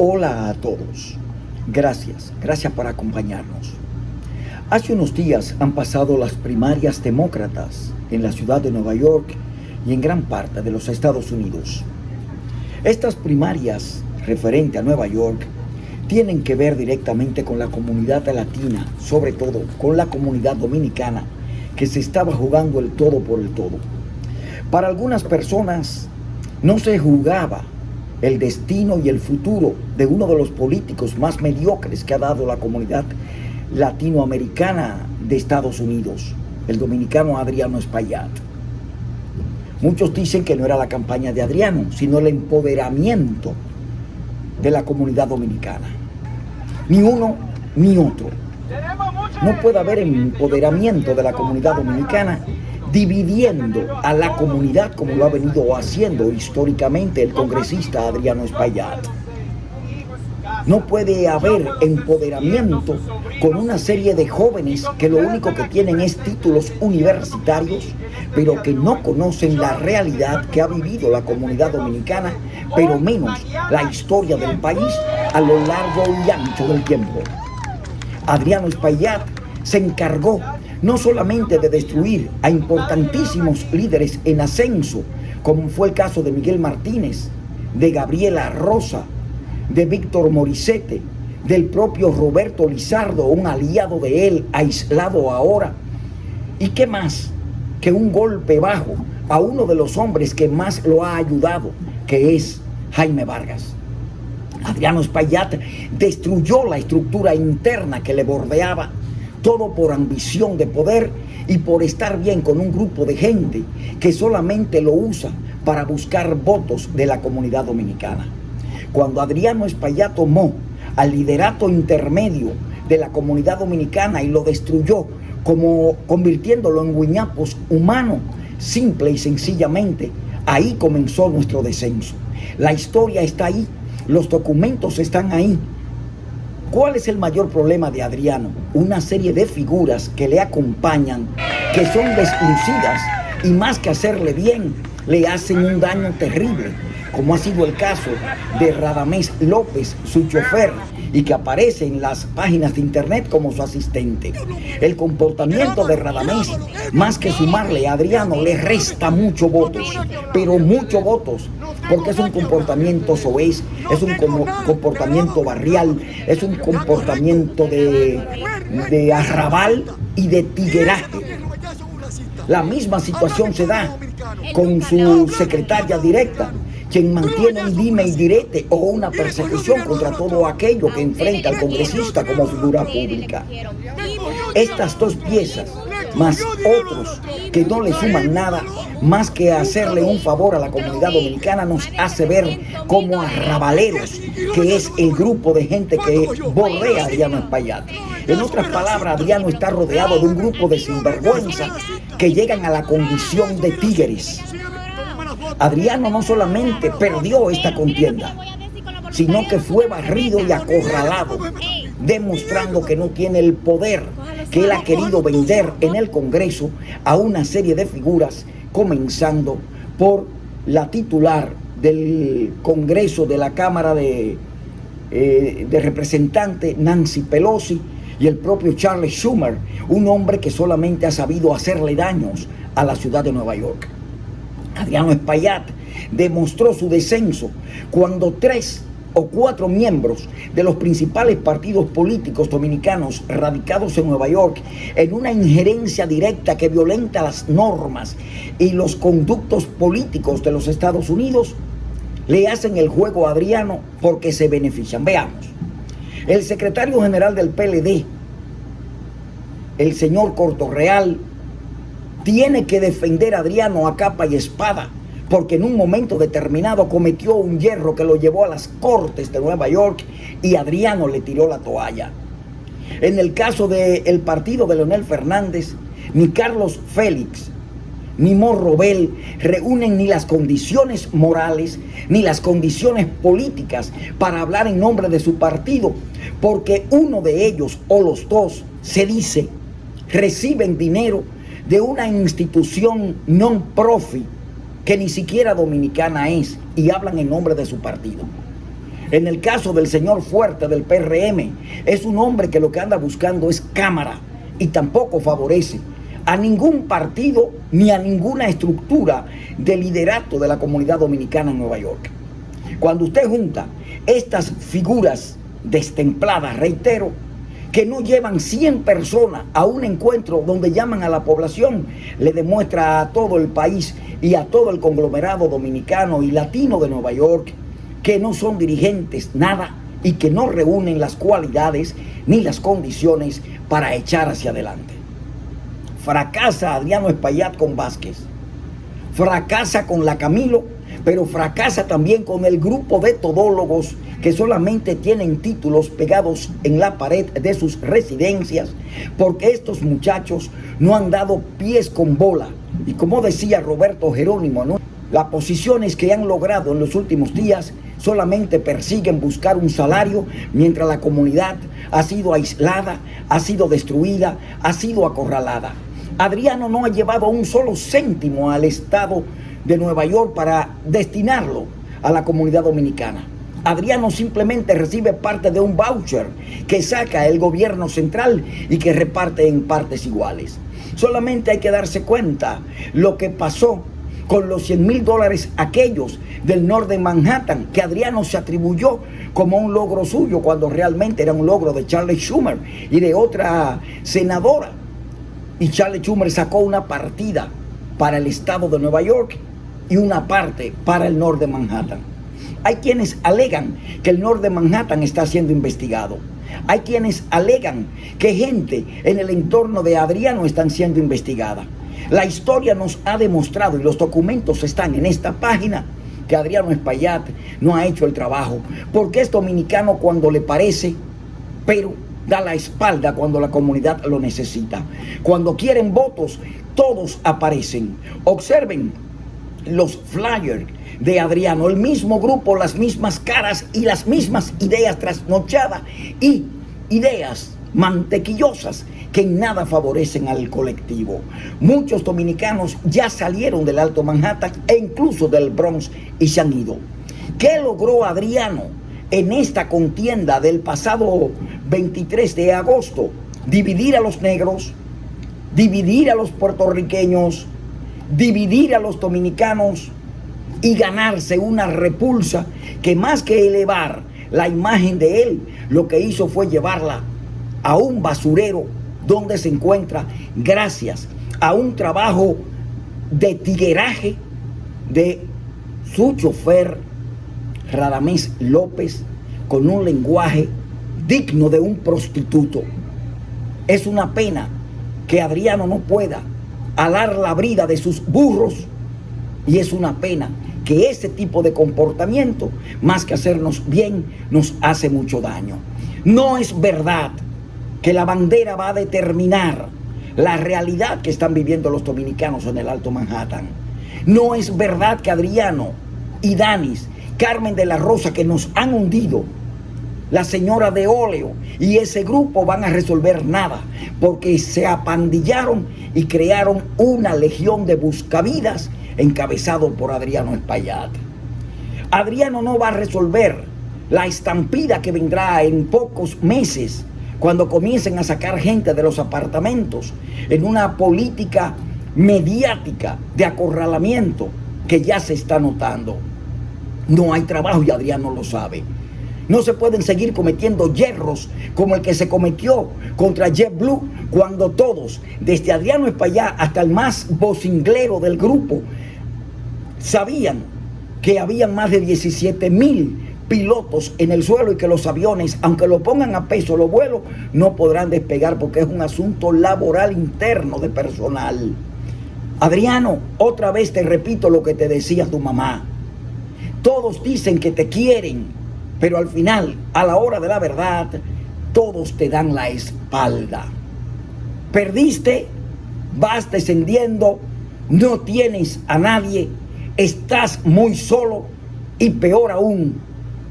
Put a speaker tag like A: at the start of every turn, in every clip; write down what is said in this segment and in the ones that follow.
A: Hola a todos. Gracias, gracias por acompañarnos. Hace unos días han pasado las primarias demócratas en la ciudad de Nueva York y en gran parte de los Estados Unidos. Estas primarias referente a Nueva York tienen que ver directamente con la comunidad latina, sobre todo con la comunidad dominicana, que se estaba jugando el todo por el todo. Para algunas personas no se jugaba el destino y el futuro de uno de los políticos más mediocres que ha dado la comunidad latinoamericana de Estados Unidos, el dominicano Adriano Espaillat. Muchos dicen que no era la campaña de Adriano, sino el empoderamiento de la comunidad dominicana. Ni uno ni otro. No puede haber empoderamiento de la comunidad dominicana dividiendo a la comunidad como lo ha venido haciendo históricamente el congresista Adriano Espaillat. No puede haber empoderamiento con una serie de jóvenes que lo único que tienen es títulos universitarios, pero que no conocen la realidad que ha vivido la comunidad dominicana, pero menos la historia del país a lo largo y ancho del tiempo. Adriano Espaillat se encargó no solamente de destruir a importantísimos líderes en ascenso, como fue el caso de Miguel Martínez, de Gabriela Rosa, de Víctor Morisete, del propio Roberto Lizardo, un aliado de él, aislado ahora. ¿Y qué más que un golpe bajo a uno de los hombres que más lo ha ayudado, que es Jaime Vargas? Adriano Espaillat destruyó la estructura interna que le bordeaba todo por ambición de poder y por estar bien con un grupo de gente que solamente lo usa para buscar votos de la comunidad dominicana. Cuando Adriano Espaillat tomó al liderato intermedio de la comunidad dominicana y lo destruyó, como convirtiéndolo en guiñapos humano, simple y sencillamente, ahí comenzó nuestro descenso. La historia está ahí, los documentos están ahí, ¿Cuál es el mayor problema de Adriano? Una serie de figuras que le acompañan, que son deslucidas y más que hacerle bien, le hacen un daño terrible, como ha sido el caso de Radamés López, su chofer, y que aparece en las páginas de internet como su asistente. El comportamiento de Radamés, más que sumarle a Adriano, le resta muchos votos, pero muchos votos, porque es un comportamiento soez, es un comportamiento barrial, es un comportamiento de, de arrabal y de tigueraje. La misma situación se da con su secretaria directa, quien mantiene un dime y direte o una persecución contra todo aquello que enfrenta al congresista como figura pública. Estas dos piezas, más otros que no le suman nada, más que hacerle un favor a la comunidad dominicana, nos hace ver como arrabaleros, que es el grupo de gente que bordea a Adriano Espaillat. En otras palabras, Adriano está rodeado de un grupo de sinvergüenza que llegan a la condición de tigres Adriano no solamente perdió esta contienda, sino que fue barrido y acorralado, demostrando que no tiene el poder que él ha querido vender en el Congreso a una serie de figuras, comenzando por la titular del Congreso de la Cámara de, eh, de Representantes, Nancy Pelosi, y el propio Charles Schumer, un hombre que solamente ha sabido hacerle daños a la ciudad de Nueva York. Adriano Espaillat demostró su descenso cuando tres o cuatro miembros de los principales partidos políticos dominicanos radicados en Nueva York en una injerencia directa que violenta las normas y los conductos políticos de los Estados Unidos le hacen el juego a Adriano porque se benefician. Veamos, el secretario general del PLD, el señor Cortorreal, tiene que defender a Adriano a capa y espada, porque en un momento determinado cometió un hierro que lo llevó a las cortes de Nueva York y Adriano le tiró la toalla. En el caso del partido de Leonel Fernández, ni Carlos Félix ni Morrobel reúnen ni las condiciones morales ni las condiciones políticas para hablar en nombre de su partido, porque uno de ellos o los dos se dice reciben dinero de una institución non-profit que ni siquiera dominicana es y hablan en nombre de su partido. En el caso del señor Fuerte del PRM, es un hombre que lo que anda buscando es cámara y tampoco favorece a ningún partido ni a ninguna estructura de liderato de la comunidad dominicana en Nueva York. Cuando usted junta estas figuras destempladas, reitero, que no llevan 100 personas a un encuentro donde llaman a la población, le demuestra a todo el país y a todo el conglomerado dominicano y latino de Nueva York que no son dirigentes nada y que no reúnen las cualidades ni las condiciones para echar hacia adelante. Fracasa Adriano Espaillat con Vázquez, fracasa con la Camilo, pero fracasa también con el grupo de todólogos que solamente tienen títulos pegados en la pared de sus residencias, porque estos muchachos no han dado pies con bola. Y como decía Roberto Jerónimo, las posiciones que han logrado en los últimos días solamente persiguen buscar un salario mientras la comunidad ha sido aislada, ha sido destruida, ha sido acorralada. Adriano no ha llevado un solo céntimo al Estado de Nueva York para destinarlo a la comunidad dominicana. Adriano simplemente recibe parte de un voucher que saca el gobierno central y que reparte en partes iguales. Solamente hay que darse cuenta lo que pasó con los 100 mil dólares aquellos del norte de Manhattan que Adriano se atribuyó como un logro suyo cuando realmente era un logro de Charlie Schumer y de otra senadora. Y Charlie Schumer sacó una partida para el estado de Nueva York y una parte para el norte de Manhattan. Hay quienes alegan que el norte de Manhattan está siendo investigado. Hay quienes alegan que gente en el entorno de Adriano están siendo investigada. La historia nos ha demostrado y los documentos están en esta página que Adriano Espaillat no ha hecho el trabajo porque es dominicano cuando le parece, pero da la espalda cuando la comunidad lo necesita. Cuando quieren votos, todos aparecen. Observen los flyers de Adriano, el mismo grupo, las mismas caras y las mismas ideas trasnochadas y ideas mantequillosas que en nada favorecen al colectivo. Muchos dominicanos ya salieron del Alto Manhattan e incluso del Bronx y se han ido. ¿Qué logró Adriano en esta contienda del pasado 23 de agosto? Dividir a los negros, dividir a los puertorriqueños, dividir a los dominicanos y ganarse una repulsa que más que elevar la imagen de él, lo que hizo fue llevarla a un basurero donde se encuentra gracias a un trabajo de tigueraje de su chofer Radamés López con un lenguaje digno de un prostituto. Es una pena que Adriano no pueda alar la brida de sus burros y es una pena que ese tipo de comportamiento, más que hacernos bien, nos hace mucho daño. No es verdad que la bandera va a determinar la realidad que están viviendo los dominicanos en el Alto Manhattan. No es verdad que Adriano y Danis, Carmen de la Rosa, que nos han hundido, la señora de óleo y ese grupo van a resolver nada porque se apandillaron y crearon una legión de buscavidas encabezado por Adriano Espaillat. Adriano no va a resolver la estampida que vendrá en pocos meses cuando comiencen a sacar gente de los apartamentos en una política mediática de acorralamiento que ya se está notando. No hay trabajo y Adriano lo sabe. No se pueden seguir cometiendo hierros como el que se cometió contra JetBlue cuando todos, desde Adriano Espaillá hasta el más vocinglero del grupo, sabían que habían más de 17 mil pilotos en el suelo y que los aviones, aunque lo pongan a peso los vuelos, no podrán despegar porque es un asunto laboral interno de personal. Adriano, otra vez te repito lo que te decía tu mamá. Todos dicen que te quieren, pero al final, a la hora de la verdad, todos te dan la espalda. Perdiste, vas descendiendo, no tienes a nadie, estás muy solo y peor aún,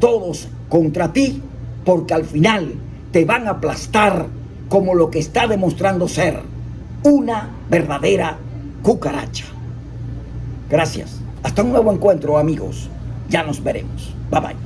A: todos contra ti, porque al final te van a aplastar como lo que está demostrando ser una verdadera cucaracha. Gracias. Hasta un nuevo encuentro, amigos. Ya nos veremos. Bye bye.